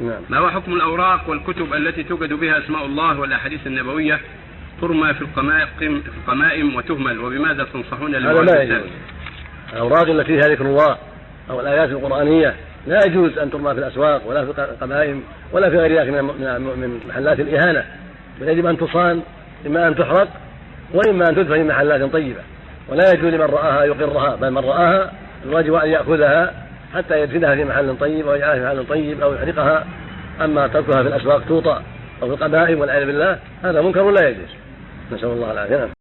نعم. ما هو حكم الأوراق والكتب التي توجد بها أسماء الله والأحاديث النبوية؟ ترمى في القمائم في القمائم وتهمل وبماذا تنصحون ذلك؟ الأوراق التي فيها ذكر الله أو الآيات القرآنية لا يجوز أن ترمى في الأسواق ولا في القبائل ولا في غير ذلك من من- من محلات الإهانة. بل يجب أن تصان إما أن تحرق وإما أن تدفن في محلات طيبة. ولا يجوز لمن رآها يقرها بل من رآها الواجب أن يأخذها حتى يدفنها في محل طيب أو يجعلها في محل طيب أو يحرقها أما تركها في الأسواق توطأ أو في القبائل والعياذ بالله هذا منكر لا يجوز نسأل الله العافية نعم.